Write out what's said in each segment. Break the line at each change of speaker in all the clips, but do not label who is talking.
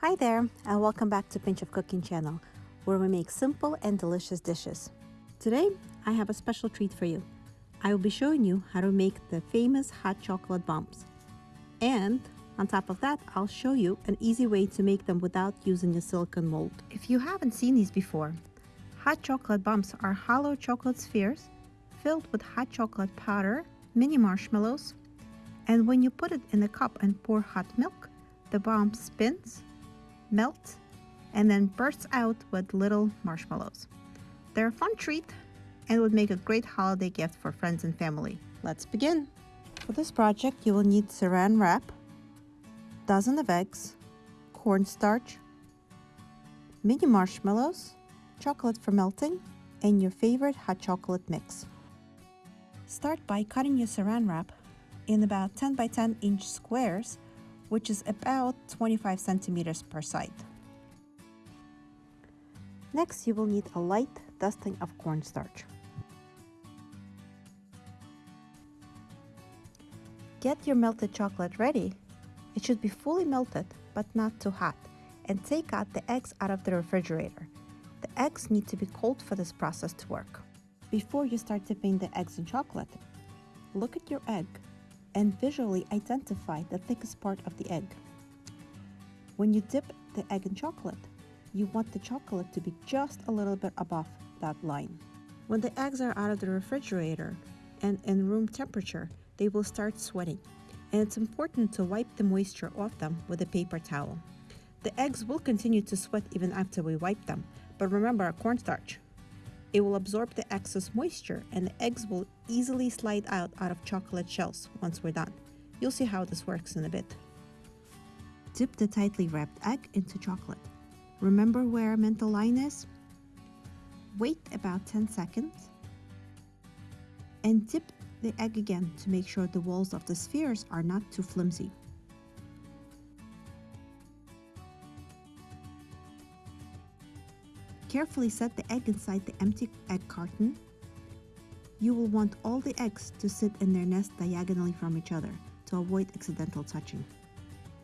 Hi there and welcome back to Pinch of Cooking channel where we make simple and delicious dishes. Today I have a special treat for you. I will be showing you how to make the famous hot chocolate bombs. And on top of that, I'll show you an easy way to make them without using a silicone mold. If you haven't seen these before, hot chocolate bombs are hollow chocolate spheres filled with hot chocolate powder, mini marshmallows, and when you put it in a cup and pour hot milk, the bomb spins, melts, and then bursts out with little marshmallows. They're a fun treat and would make a great holiday gift for friends and family. Let's begin. For this project, you will need saran wrap, dozen of eggs, cornstarch, mini marshmallows, chocolate for melting, and your favorite hot chocolate mix. Start by cutting your saran wrap in about 10 by 10 inch squares, which is about 25 centimeters per side. Next, you will need a light dusting of cornstarch. Get your melted chocolate ready. It should be fully melted, but not too hot, and take out the eggs out of the refrigerator. The eggs need to be cold for this process to work. Before you start dipping the eggs in chocolate, look at your egg and visually identify the thickest part of the egg. When you dip the egg in chocolate, you want the chocolate to be just a little bit above that line. When the eggs are out of the refrigerator and in room temperature, they will start sweating, and it's important to wipe the moisture off them with a paper towel. The eggs will continue to sweat even after we wipe them, but remember our cornstarch. It will absorb the excess moisture and the eggs will easily slide out out of chocolate shells once we're done. You'll see how this works in a bit. Dip the tightly wrapped egg into chocolate. Remember where mental line is? Wait about 10 seconds and dip the egg again to make sure the walls of the spheres are not too flimsy. Carefully set the egg inside the empty egg carton. You will want all the eggs to sit in their nest diagonally from each other to avoid accidental touching.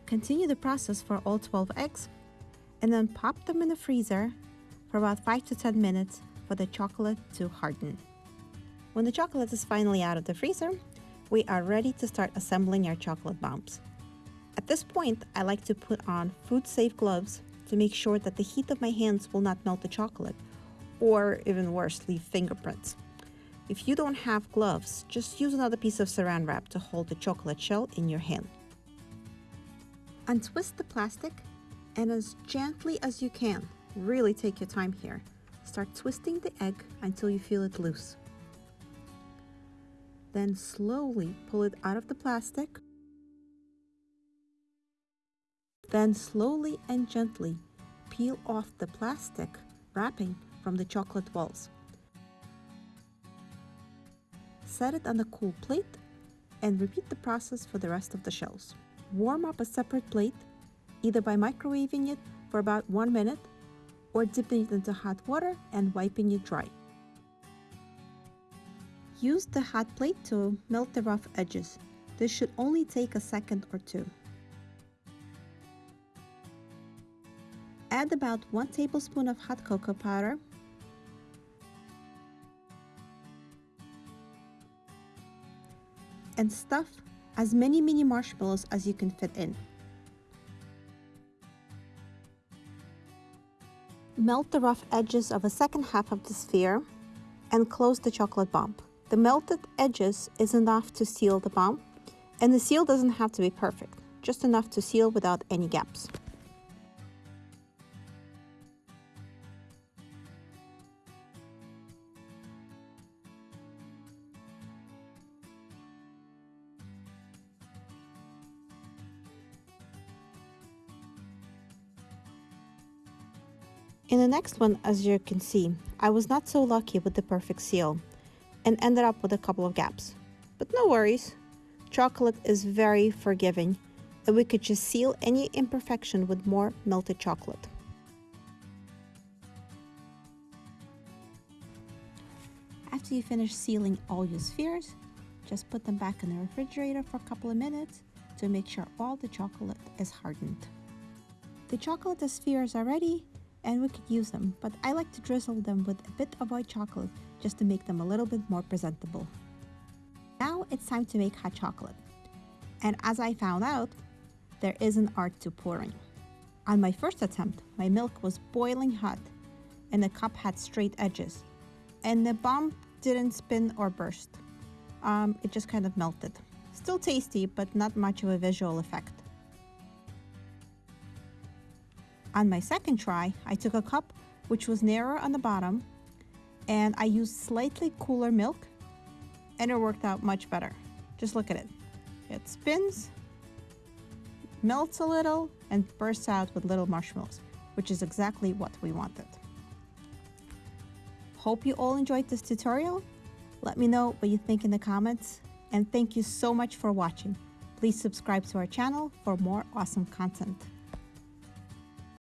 Continue the process for all 12 eggs and then pop them in the freezer for about 5 to 10 minutes for the chocolate to harden. When the chocolate is finally out of the freezer, we are ready to start assembling our chocolate bombs. At this point, I like to put on food-safe gloves to make sure that the heat of my hands will not melt the chocolate, or even worse, leave fingerprints. If you don't have gloves, just use another piece of saran wrap to hold the chocolate shell in your hand. Untwist the plastic and as gently as you can, really take your time here, start twisting the egg until you feel it loose. Then slowly pull it out of the plastic then slowly and gently peel off the plastic wrapping from the chocolate walls. Set it on a cool plate and repeat the process for the rest of the shells. Warm up a separate plate, either by microwaving it for about one minute or dipping it into hot water and wiping it dry. Use the hot plate to melt the rough edges. This should only take a second or two. Add about 1 tablespoon of hot cocoa powder and stuff as many mini marshmallows as you can fit in. Melt the rough edges of a second half of the sphere and close the chocolate bomb. The melted edges is enough to seal the bomb and the seal doesn't have to be perfect, just enough to seal without any gaps. In the next one, as you can see, I was not so lucky with the perfect seal and ended up with a couple of gaps. But no worries, chocolate is very forgiving and we could just seal any imperfection with more melted chocolate. After you finish sealing all your spheres, just put them back in the refrigerator for a couple of minutes to make sure all the chocolate is hardened. The chocolate spheres are ready and we could use them, but I like to drizzle them with a bit of white chocolate just to make them a little bit more presentable. Now it's time to make hot chocolate. And as I found out, there is an art to pouring. On my first attempt, my milk was boiling hot and the cup had straight edges and the bomb didn't spin or burst. Um, it just kind of melted. Still tasty, but not much of a visual effect. On my second try, I took a cup which was narrower on the bottom and I used slightly cooler milk and it worked out much better. Just look at it. It spins, melts a little, and bursts out with little marshmallows, which is exactly what we wanted. Hope you all enjoyed this tutorial. Let me know what you think in the comments, and thank you so much for watching. Please subscribe to our channel for more awesome content.